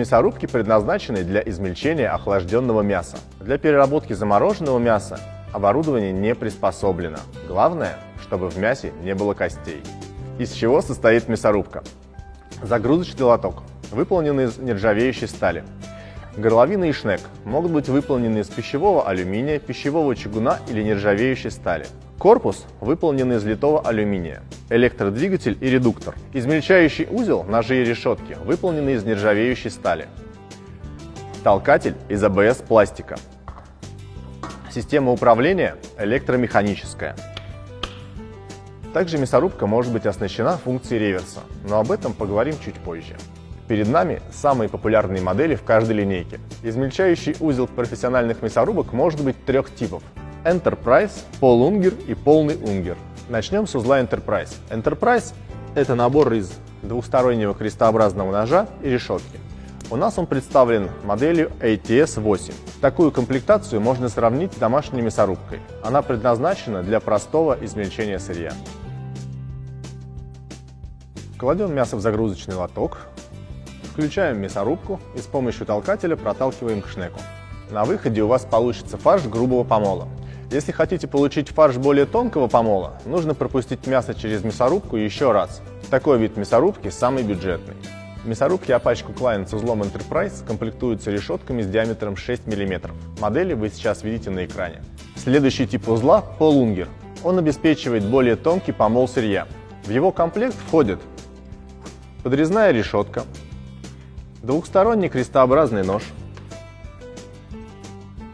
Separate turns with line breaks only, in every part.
Мясорубки предназначены для измельчения охлажденного мяса. Для переработки замороженного мяса оборудование не приспособлено. Главное, чтобы в мясе не было костей. Из чего состоит мясорубка? Загрузочный лоток, выполненный из нержавеющей стали. Горловина и шнек могут быть выполнены из пищевого алюминия, пищевого чугуна или нержавеющей стали. Корпус выполнен из литого алюминия. Электродвигатель и редуктор. Измельчающий узел, ножи и решетки выполнены из нержавеющей стали. Толкатель из АБС пластика. Система управления электромеханическая. Также мясорубка может быть оснащена функцией реверса, но об этом поговорим чуть позже. Перед нами самые популярные модели в каждой линейке. Измельчающий узел профессиональных мясорубок может быть трех типов Enterprise, полунгер и полный унгер. Начнем с узла Enterprise. Enterprise – это набор из двухстороннего крестообразного ножа и решетки. У нас он представлен моделью ATS-8. Такую комплектацию можно сравнить с домашней мясорубкой. Она предназначена для простого измельчения сырья. Кладем мясо в загрузочный лоток, включаем мясорубку и с помощью толкателя проталкиваем к шнеку. На выходе у вас получится фарш грубого помола. Если хотите получить фарш более тонкого помола, нужно пропустить мясо через мясорубку еще раз. Такой вид мясорубки самый бюджетный. Мясорубки Apache Klein с узлом Enterprise комплектуются решетками с диаметром 6 мм. Модели вы сейчас видите на экране. Следующий тип узла – полунгер. Он обеспечивает более тонкий помол сырья. В его комплект входит подрезная решетка, двухсторонний крестообразный нож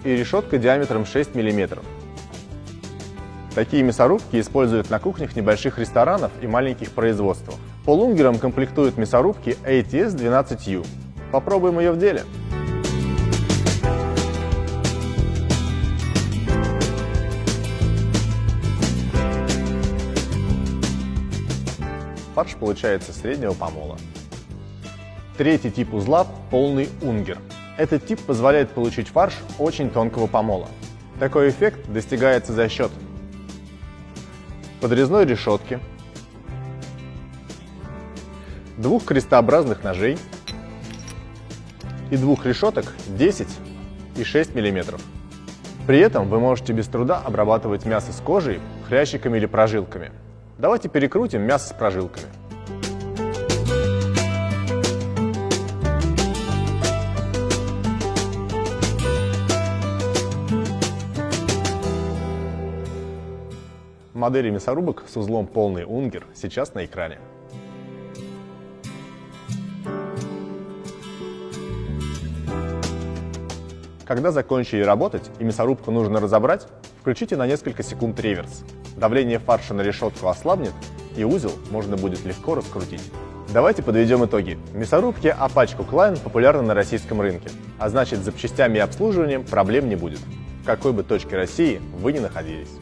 и решетка диаметром 6 мм. Такие мясорубки используют на кухнях небольших ресторанов и маленьких производствах. Полунгером комплектуют мясорубки ATS-12U. Попробуем ее в деле. Фарш получается среднего помола. Третий тип узла – полный унгер. Этот тип позволяет получить фарш очень тонкого помола. Такой эффект достигается за счет подрезной решетки, двух крестообразных ножей и двух решеток 10 и 6 мм. При этом вы можете без труда обрабатывать мясо с кожей, хрящиками или прожилками. Давайте перекрутим мясо с прожилками. Модели мясорубок с узлом полный унгер сейчас на экране. Когда закончили работать и мясорубку нужно разобрать, включите на несколько секунд реверс. Давление фарша на решетку ослабнет, и узел можно будет легко раскрутить. Давайте подведем итоги. Мясорубки Apache Klein популярны на российском рынке, а значит с запчастями и обслуживанием проблем не будет. В какой бы точке России вы ни находились.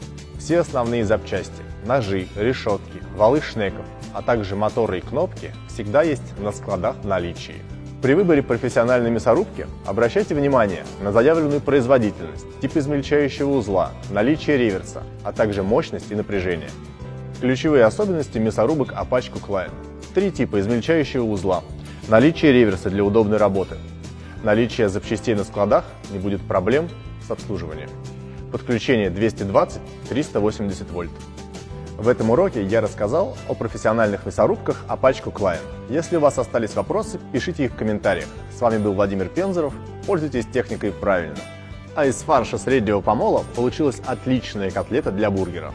Все основные запчасти – ножи, решетки, валы шнеков, а также моторы и кнопки всегда есть на складах в наличии. При выборе профессиональной мясорубки обращайте внимание на заявленную производительность, тип измельчающего узла, наличие реверса, а также мощность и напряжение. Ключевые особенности мясорубок Apache Cookline. Три типа измельчающего узла. Наличие реверса для удобной работы. Наличие запчастей на складах не будет проблем с обслуживанием подключение 220-380 вольт. В этом уроке я рассказал о профессиональных мясорубках Apache Cookline. Если у вас остались вопросы, пишите их в комментариях. С вами был Владимир Пензоров. Пользуйтесь техникой правильно. А из фарша среднего помола получилась отличная котлета для бургера.